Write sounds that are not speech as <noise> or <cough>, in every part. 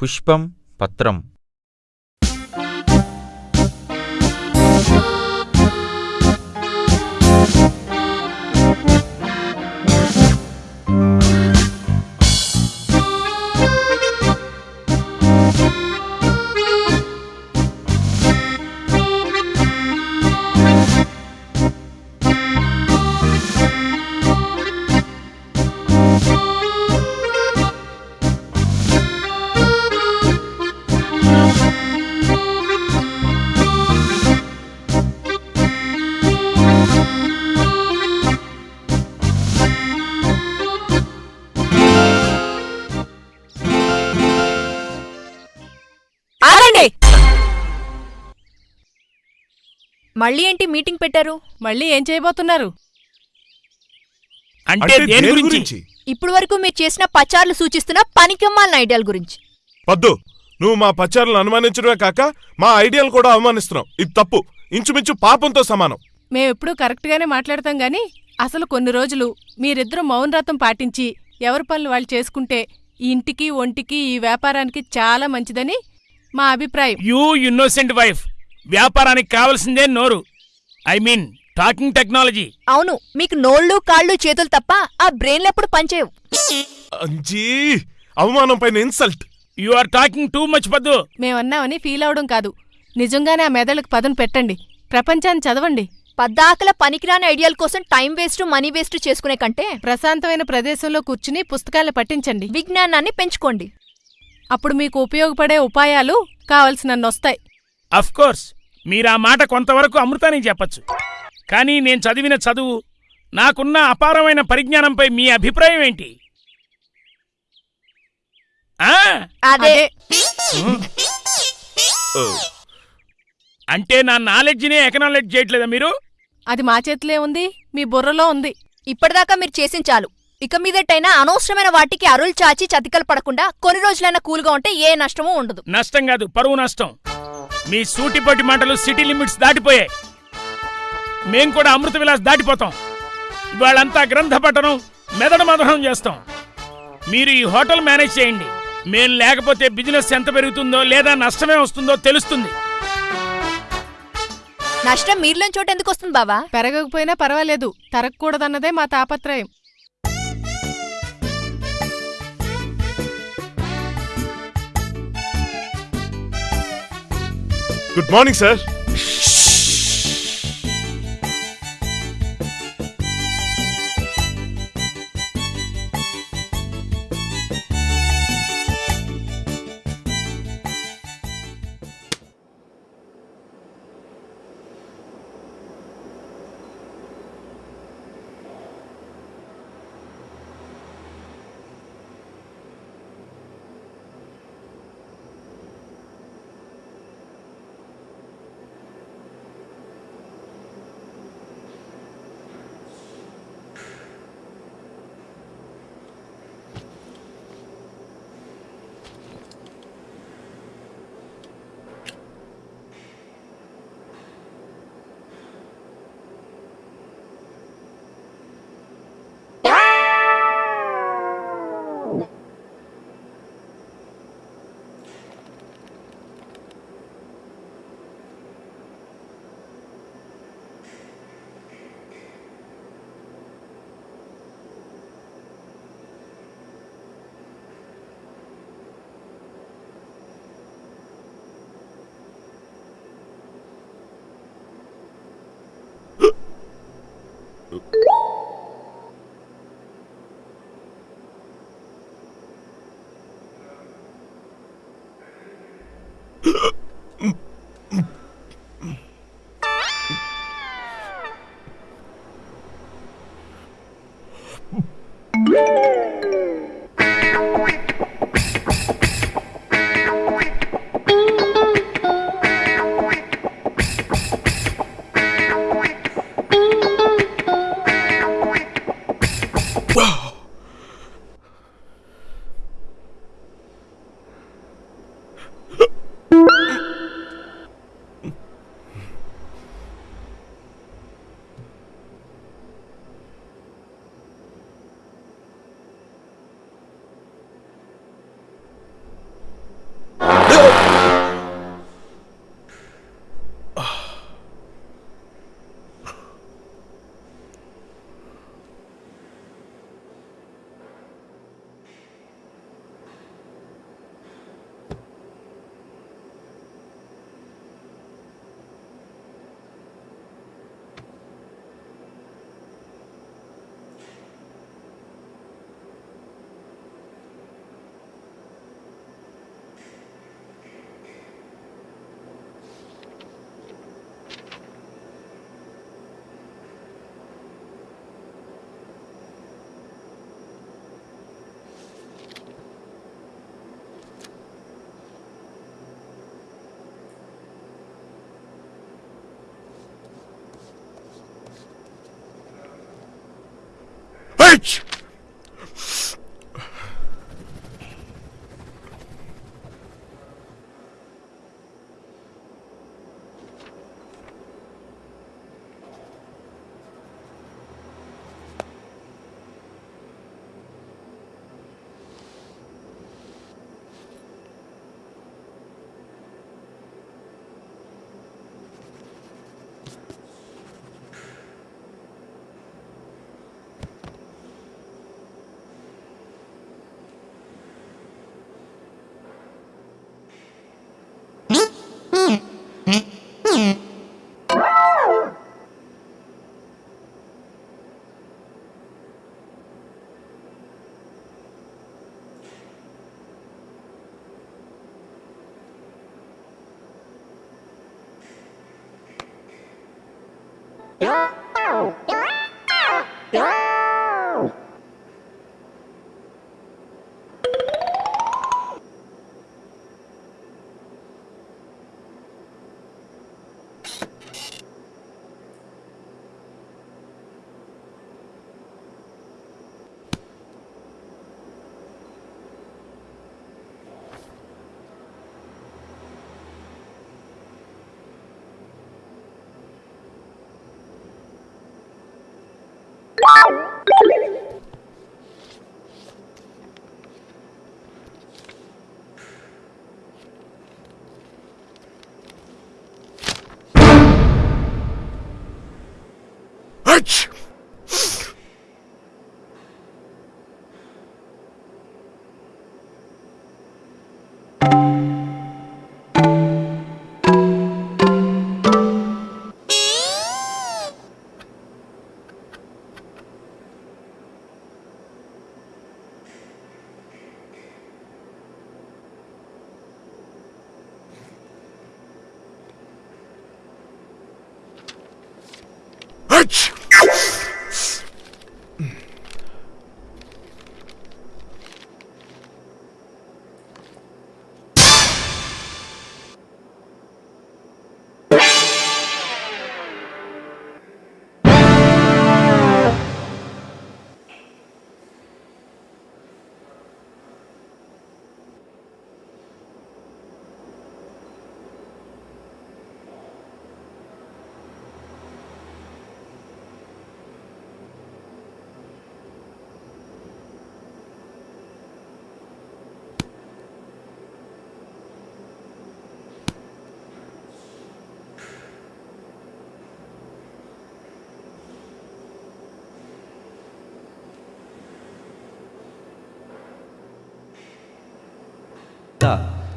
పుష్పం పత్రం మళ్ళీ ఏంటి మీటింగ్ పెట్టారు? మళ్ళీ ఏం చేయబోతున్నారు? అంటే దేని గురించి? ఇప్పుడు వరకు మీరు చేసిన పచార్లు సూచిస్తున్న పనికిమ్మాలిన ఐడియాల గురించి. పద్దు నువ్వు మా పచారులను అనుమానించడమే కాక మా ఐడియాలు కూడా అవమానిస్తున్నావు. ఇది తప్పు. ఇంచుమించు పాపంతో సమానం. మేమెప్పుడూ కరెక్ట్గానే మాట్లాడతాం గాని అసలు కొన్ని రోజులు మీరిద్దరూ మౌనవ్రతం పాటించి ఎవరి పనులు వాళ్ళు చేసుకుంటే ఈ ఇంటికి ఒంటికి ఈ వ్యాపారానికి చాలా మంచిదని మా అభిప్రాయం. యూ ఇన్నోసెంట్ వైఫ్ వ్యాపారానికి కావలసిందే నోరు. I mean talking technology. అవును మీకు నోళ్ళు కాళ్ళు చేతులు తప్ప ఆ బ్రెయిన్లు ఎప్పుడు పనిచేయవు. అంజీ అవమానం పైన insult. You are talking too much Paddu. మేమన్నామని feel అవడం కాదు. నిజంగానే ఆ మెదళ్ళకు పదును పెట్టండి. ప్రపంచాన్ని చదవండి. పద్దాకల పనికిరాని ఐడియాల కోసం టైం వేస్ట్ మనీ వేస్ట్ చేసుకునే కంటే ప్రశాంతమైన ప్రదేశంలో కూర్చుని పుస్తకాలు పట్టించండి విజ్ఞానాన్ని పెంచుకోండి. అప్పుడు మీకు ఉపయోగపడే ఉపాయాలు కావలసినన్నొస్తాయి అఫ్ కోర్స్ మీరు ఆ మాట కొంతవరకు అమృతానికి చెప్పచ్చు. కానీ నేను చదివిన చదువు నాకున్న అపారమైన పరిజ్ఞానంపై మీ అభిప్రాయం ఏంటి? అదే. అంటే నా నాలెడ్జినే ఎకనాలెడ్జ్ చేయట్లేదా మీరు? అది మా చేతిలో ఉంది మీ బుర్రలో ఉంది. ఇప్పటిదాకా మీరు చేసిన చాలు. ఇక మీదటైనా అనవసరమైన వాటికి అరులు చాచి చతికలు పడకుండా కొన్ని రోజులైనా కూల్గా ఉంటే ఏ నష్టమూ ఉండదు. నష్టం కాదు పరువు నష్టం. మీ సూటిపోటి మాటలు సిటీ లిమిట్స్ దాటిపోయాయి. మేం కూడా అమృత విలాస్ దాటిపోతాం. ఇవాళంతా గ్రంథ పఠనం మెదడు మదనం చేస్తాం. మీరు ఈ హోటల్ మేనేజ్ చేయండి. మేం లేకపోతే బిజినెస్ ఎంత పెరుగుతుందో లేదా నష్టమే వస్తుందో తెలుస్తుంది. నష్టం మీరులోని చోట ఎందుకు వస్తుంది బావా? పెరగకపోయినా పర్వాలేదు. తరగకూడదన్నదే మా తాపత్రయం. Good morning sir Oop. bitch! 呀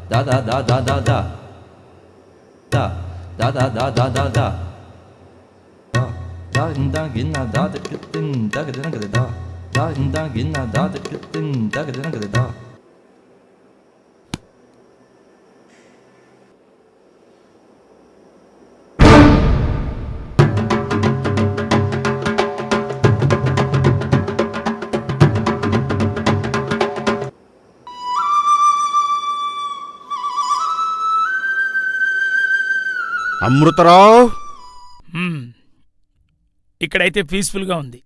다다다다다다 다 다다다다다다 다긴다긴나 다들 끝은 다그대는 그대다 다긴다긴나 다들 끝은 다그대는 그대다 Amrutha Rao? ఇక్కడైతే పీస్ఫుల్గా ఉంది.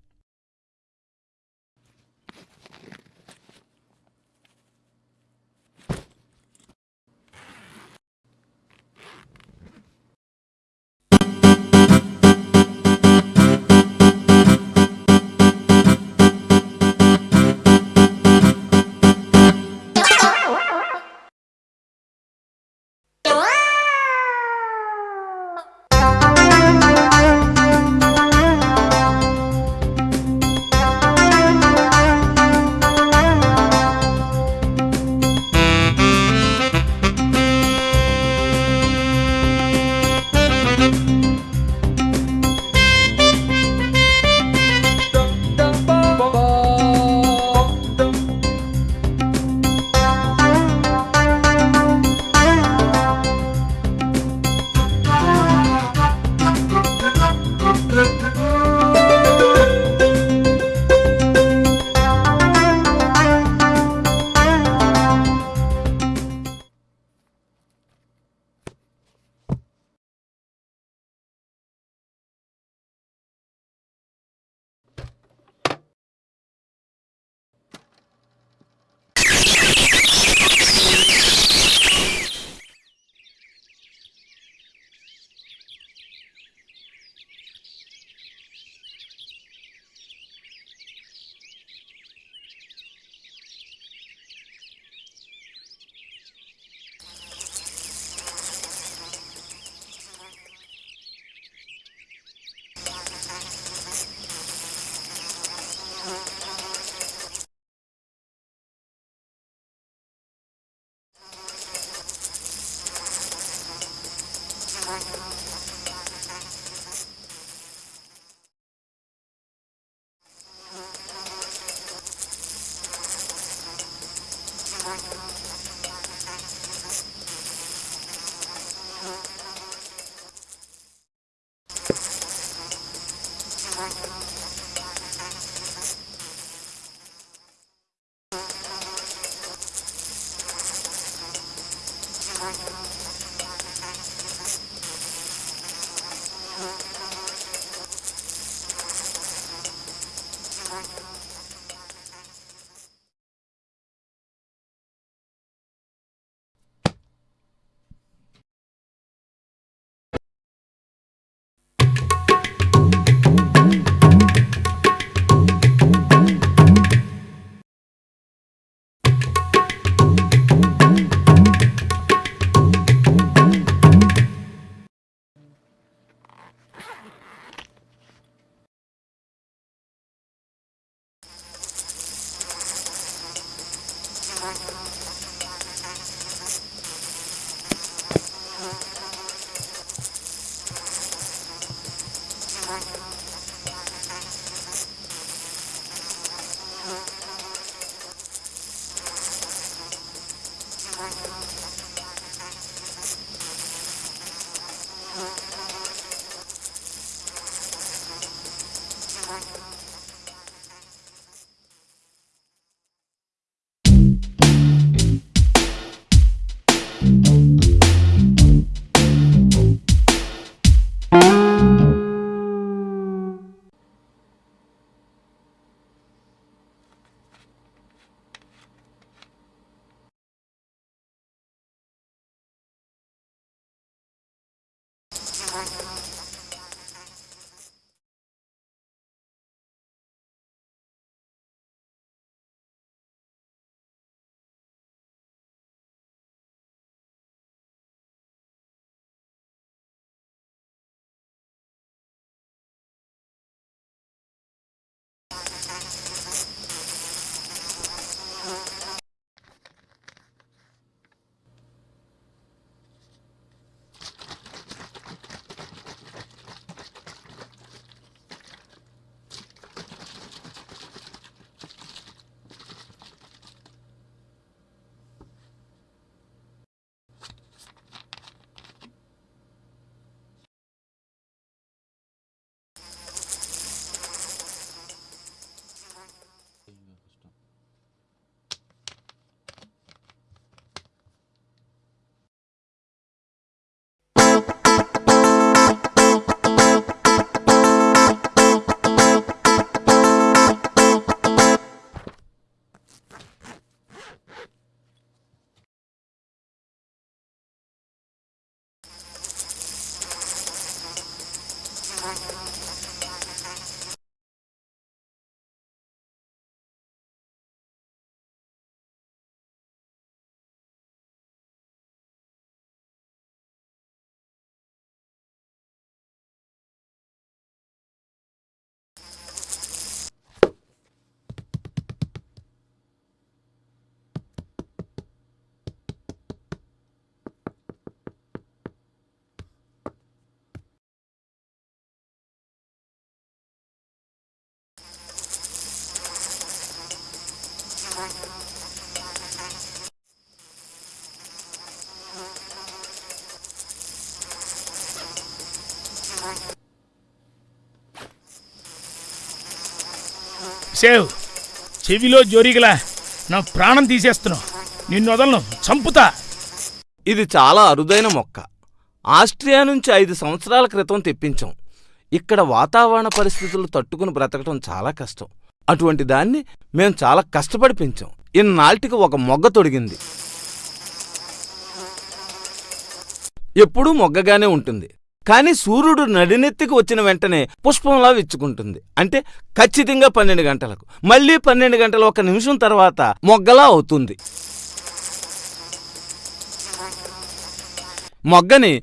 సేవ్. చెవిలో జోరిగిలా నా ప్రాణం తీసేస్తున్నావు నిన్ను వదలను. చంపుతా. ఇది చాలా అరుదైన మొక్క. ఆస్ట్రియా నుంచి ఐదు సంవత్సరాల క్రితం తెప్పించాం. ఇక్కడ వాతావరణ పరిస్థితులు తట్టుకుని బ్రతకటం చాలా కష్టం. అటువంటి దాన్ని మేం చాలా కష్టపడి పెంచాం. ఇన్నాటికి ఒక మొగ్గ తొడిగింది. ఎప్పుడూ మొగ్గగానే ఉంటుంది. కానీ సూర్యుడు నడినెత్తికి వచ్చిన వెంటనే పుష్పంలా విచ్చుకుంటుంది. అంటే ఖచ్చితంగా పన్నెండు గంటలకు. మళ్ళీ పన్నెండు గంటల ఒక నిమిషం తర్వాత మొగ్గలా అవుతుంది. మొగ్గని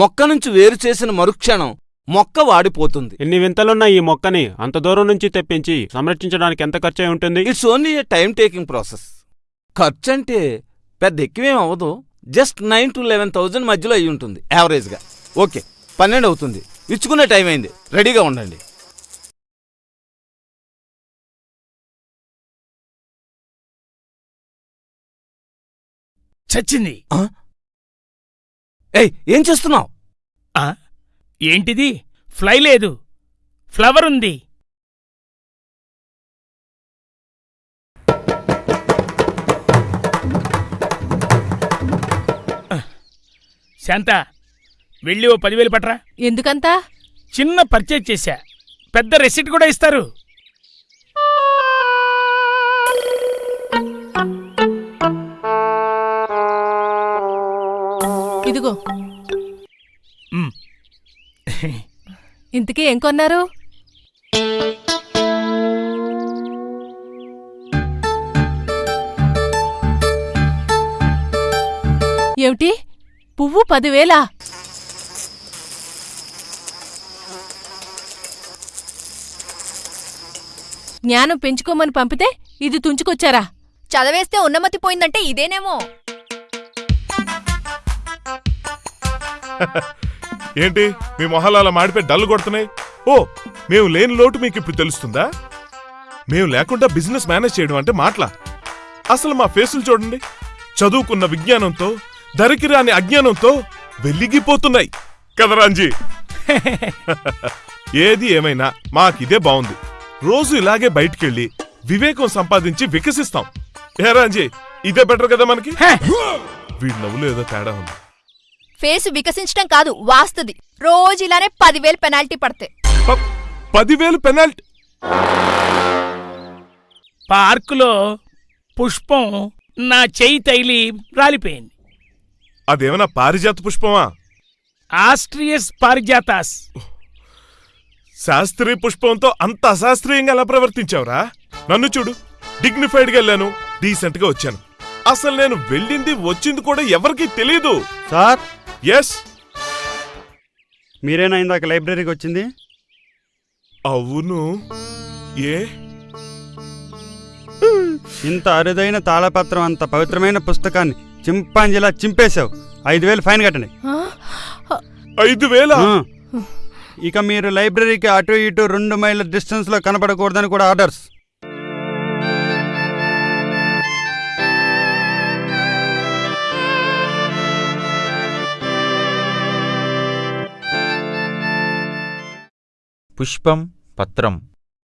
మొక్క నుంచి వేరు చేసిన మరుక్షణం మొక్క వాడిపోతుంది. ఎన్ని వింతలున్న ఈ మొక్కని అంత దూరం నుంచి తెప్పించి సంరక్షించడానికి ఎంత ఖర్చు ఉంటుంది? It's only a time taking process ఖర్చు అంటే పెద్ద ఎక్కువేం అవ్వదు. Just nine to eleven thousand మధ్యలో అయి ఉంటుంది యావరేజ్గా ఓకే పన్నెండు అవుతుంది. ఇచ్చుకునే టైం అయింది. రెడీగా ఉండండి. చచ్చింది. ఏయ్ ఏం చేస్తున్నావు? ఏంటిది? ఫ్లై లేదు. ఫ్లవర్ ఉంది. శాంత వెళ్ళి ఓ పదివేలు పట్రా. ఎందుకంతా? చిన్న పర్చేజ్ చేశా. పెద్ద రెసిట్ కూడా ఇస్తారు. ఇదిగో. మ్. ఇంతకీ ఏం కొన్నారు? ఏమిటి? పువ్వు పదివేలా? జ్ఞానం పెంచుకోమని పంపితే ఇది తుంచుకొచ్చారా? చదివేస్తే ఉన్నమతి పోయిందంటే ఇదేనేమో. <laughs> ఏంటి? మీ మొహాలు అలా మాడిపోయి డల్ కొడుతున్నాయి? ఓ మేము లేని లోటు మీకు ఇప్పుడు తెలుస్తుందా? మేము లేకుండా బిజినెస్ మేనేజ్ చేయడం అంటే మాటలా? అసలు మా ఫేసులు చూడండి. చదువుకున్న విజ్ఞానంతో ధరికి రాని అజ్ఞానంతో వెలిగిపోతున్నాయి. కదరాంజీ <laughs> ఏది ఏమైనా మాకిదే బాగుంది రోజు ఇలాగే బయటికెళ్ళి వివేకం సంపాదించి వికసిస్తాం. ఏ రాంజీ ఇదే బెటర్ కదా మనకి! వీడి నవ్వులు ఏదో తేడా ఉంది. ఫేస్ వికసించడం కాదు వాస్తది. రోజు ఇలానే పదివేలు పెనాల్టీ పడతాయి. ప- పదివేలు పెనాల్టీ? పార్కులో పుష్పం నా చెయ్యి తైలి రాలిపోయింది. అదేమన్నా పారిజాత పుష్పమా? ఆస్ట్రియస్ పారిజాతాస్. శాస్త్రీయ పుష్పంతో అంత అశాస్త్రీయంగా ఎలా ప్రవర్తించావురా? నన్ను చూడు డిగ్నిఫైడ్గా వెళ్ళాను డీసెంట్గా వచ్చాను. అసలు నేను వెళ్ళింది వచ్చింది కూడా ఎవరికీ తెలియదు సార్? ఎస్ మీరేనా ఇందాక లైబ్రరీకి వచ్చింది? అవును. ఏ? ఇంత అరుదైన తాళపత్రం అంత పవిత్రమైన పుస్తకాన్ని చింపాంజీలా చింపేశావు. ఐదు వేలు ఫైన్ కట్టండి ఆ? ఐదు వేల. ఇక మీరు లైబ్రరీకి అటు ఇటు రెండు మైళ్ళ డిస్టెన్స్లో కనపడకూడదని కూడా ఆర్డర్స్. పుష్పం పత్రం.